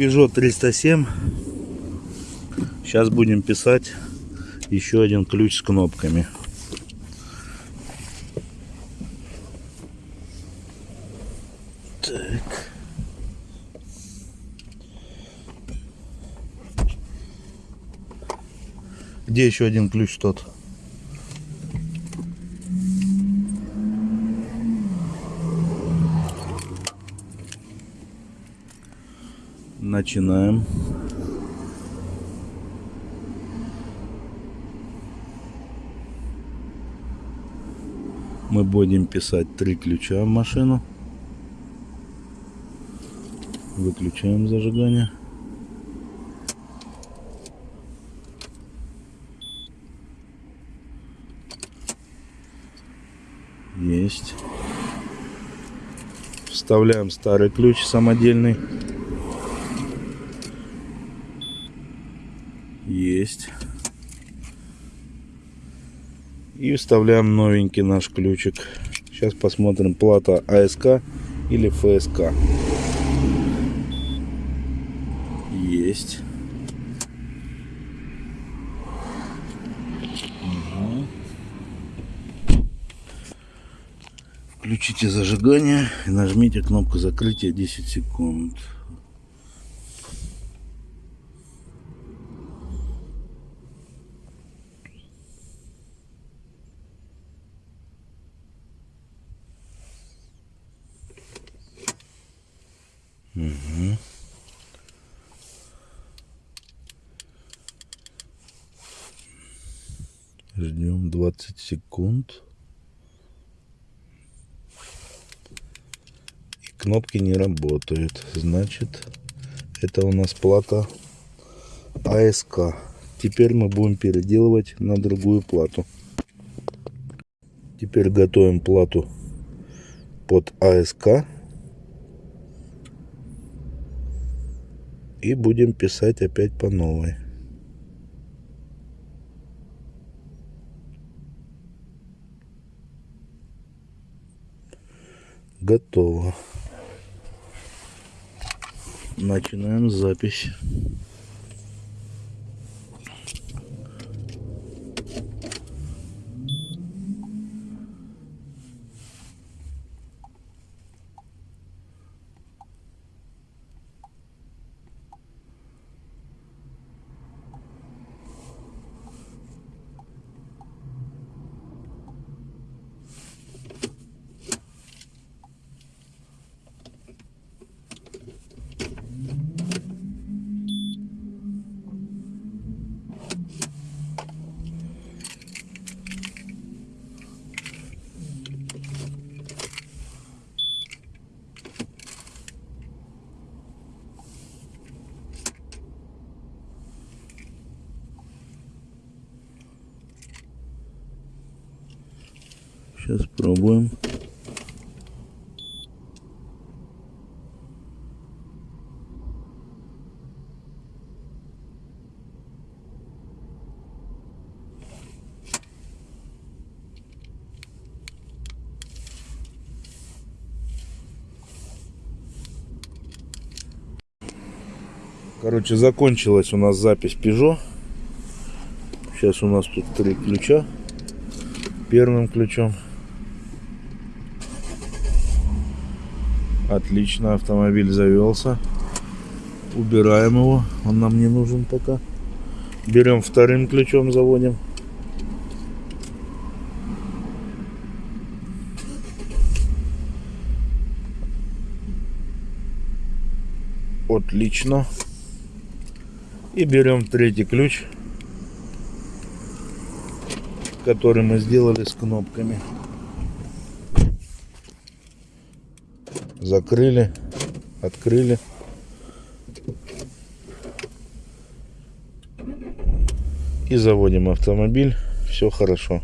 Peugeot 307. Сейчас будем писать еще один ключ с кнопками. Так. Где еще один ключ тот? Начинаем. Мы будем писать три ключа в машину. Выключаем зажигание. Есть. Вставляем старый ключ самодельный. Есть. И вставляем новенький наш ключик. Сейчас посмотрим, плата АСК или ФСК. Есть. Угу. Включите зажигание и нажмите кнопку закрытия 10 секунд. Угу. Ждем 20 секунд. И кнопки не работают. Значит, это у нас плата АСК. Теперь мы будем переделывать на другую плату. Теперь готовим плату под АСК. И будем писать опять по новой. Готово. Начинаем запись. Сейчас пробуем. Короче, закончилась у нас запись Peugeot. Сейчас у нас тут три ключа. Первым ключом Отлично, автомобиль завелся. Убираем его, он нам не нужен пока. Берем вторым ключом, заводим. Отлично. И берем третий ключ, который мы сделали с кнопками. Закрыли, открыли. И заводим автомобиль. Все хорошо.